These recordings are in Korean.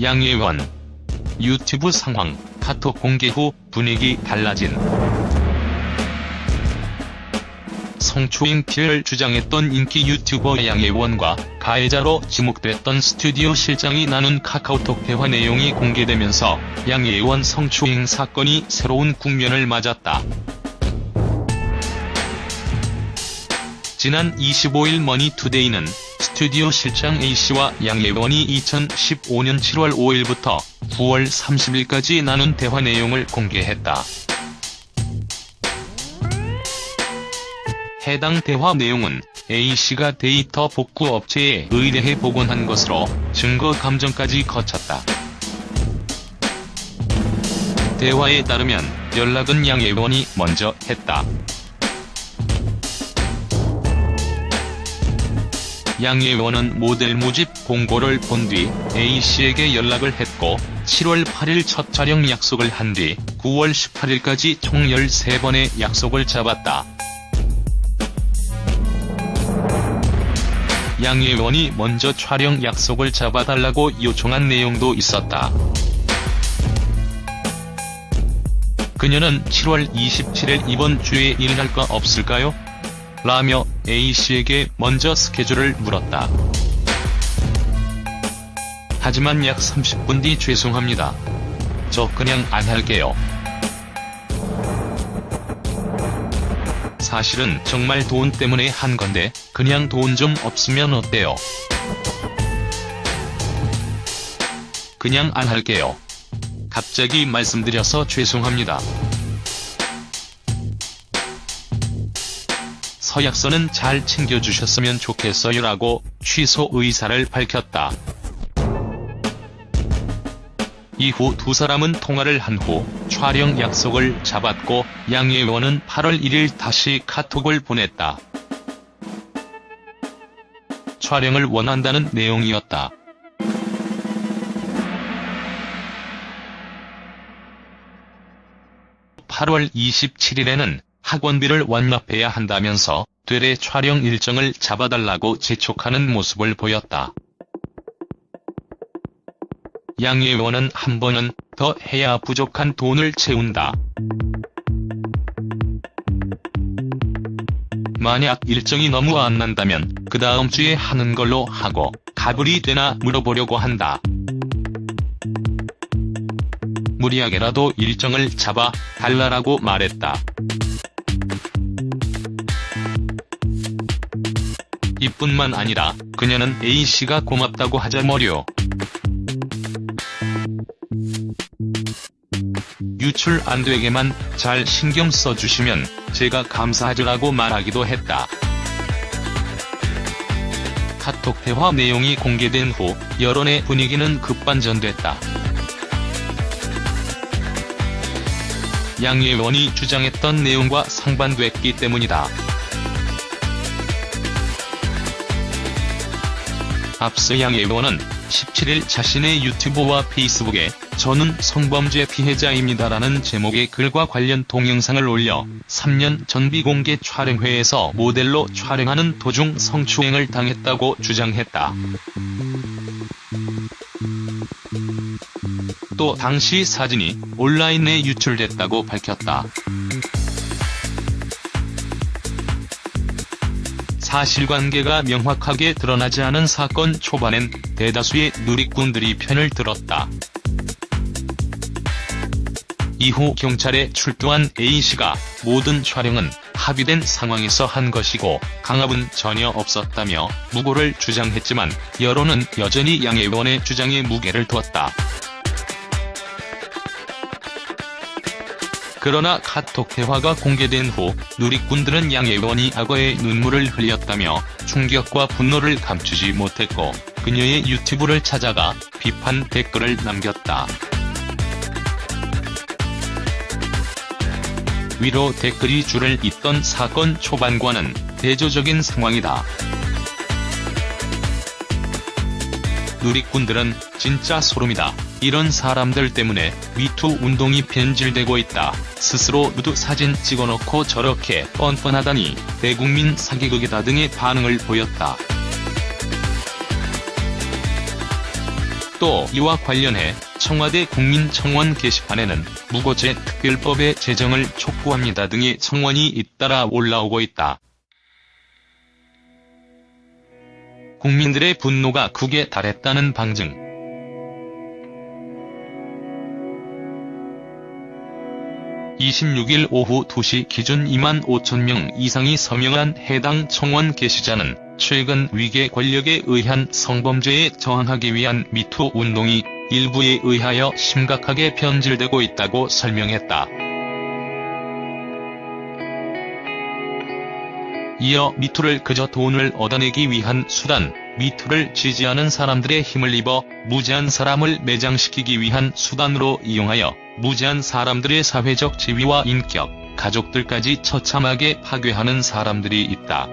양예원 유튜브 상황, 카톡 공개 후 분위기 달라진 성추행 피해를 주장했던 인기 유튜버 양예원과 가해자로 지목됐던 스튜디오 실장이 나눈 카카오톡 대화 내용이 공개되면서 양예원 성추행 사건이 새로운 국면을 맞았다. 지난 25일 머니투데이는 스튜디오 실장 A씨와 양예원이 2015년 7월 5일부터 9월 30일까지 나눈 대화 내용을 공개했다. 해당 대화 내용은 A씨가 데이터 복구 업체에 의뢰해 복원한 것으로 증거 감정까지 거쳤다. 대화에 따르면 연락은 양예원이 먼저 했다. 양예원은 모델 모집 공고를 본 뒤 A씨에게 연락을 했고 7월 8일 첫 촬영 약속을 한 뒤 9월 18일까지 총 13번의 약속을 잡았다. 양예원이 먼저 촬영 약속을 잡아달라고 요청한 내용도 있었다. 그녀는 7월 27일 이번 주에 일할 거 없을까요? 라며 A씨에게 먼저 스케줄을 물었다. 하지만 약 30분 뒤 죄송합니다. 저 그냥 안 할게요. 사실은 정말 돈 때문에 한 건데 그냥 돈 좀 없으면 어때요? 그냥 안 할게요. 갑자기 말씀드려서 죄송합니다. 서약서는 잘 챙겨주셨으면 좋겠어요라고 취소 의사를 밝혔다. 이후 두 사람은 통화를 한 후 촬영 약속을 잡았고 양예원은 8월 1일 다시 카톡을 보냈다. 촬영을 원한다는 내용이었다. (8월 27일에는) 학원비를 완납해야 한다면서 되레 촬영 일정을 잡아달라고 재촉하는 모습을 보였다. 양예원은 한 번은 더 해야 부족한 돈을 채운다. 만약 일정이 너무 안 난다면 그 다음 주에 하는 걸로 하고 가불이 되나 물어보려고 한다. 무리하게라도 일정을 잡아 달라라고 말했다. 이뿐만 아니라 그녀는 A씨가 고맙다고 하자머려. 유출 안되게만 잘 신경 써주시면 제가 감사하죠라고 말하기도 했다. 카톡 대화 내용이 공개된 후 여론의 분위기는 급반전됐다. 양예원이 주장했던 내용과 상반됐기 때문이다. 앞서 양예원은 17일 자신의 유튜브와 페이스북에 저는 성범죄 피해자입니다라는 제목의 글과 관련 동영상을 올려 3년 전 비공개 촬영회에서 모델로 촬영하는 도중 성추행을 당했다고 주장했다. 또 당시 사진이 온라인에 유출됐다고 밝혔다. 사실관계가 명확하게 드러나지 않은 사건 초반엔 대다수의 누리꾼들이 편을 들었다. 이후 경찰에 출두한 A씨가 모든 촬영은 합의된 상황에서 한 것이고 강압은 전혀 없었다며 무고를 주장했지만 여론은 여전히 양예원의 주장에 무게를 두었다. 그러나 카톡 대화가 공개된 후 누리꾼들은 양예원이 악어의 눈물을 흘렸다며 충격과 분노를 감추지 못했고 그녀의 유튜브를 찾아가 비판 댓글을 남겼다. 위로 댓글이 줄을 잇던 사건 초반과는 대조적인 상황이다. 누리꾼들은 진짜 소름이다. 이런 사람들 때문에 미투 운동이 변질되고 있다. 스스로 누드 사진 찍어놓고 저렇게 뻔뻔하다니 대국민 사기극이다 등의 반응을 보였다. 또 이와 관련해 청와대 국민청원 게시판에는 무고죄 특별법의 제정을 촉구합니다 등의 청원이 잇따라 올라오고 있다. 국민들의 분노가 극에 달했다는 방증. 26일 오후 2시 기준 2만 5천 명 이상이 서명한 해당 청원 게시자는 최근 위계 권력에 의한 성범죄에 저항하기 위한 미투 운동이 일부에 의하여 심각하게 변질되고 있다고 설명했다. 이어 미투를 그저 돈을 얻어내기 위한 수단, 미투를 지지하는 사람들의 힘을 입어 무지한 사람을 매장시키기 위한 수단으로 이용하여 무지한 사람들의 사회적 지위와 인격, 가족들까지 처참하게 파괴하는 사람들이 있다.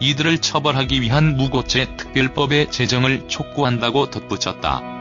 이들을 처벌하기 위한 무고죄 특별법의 제정을 촉구한다고 덧붙였다.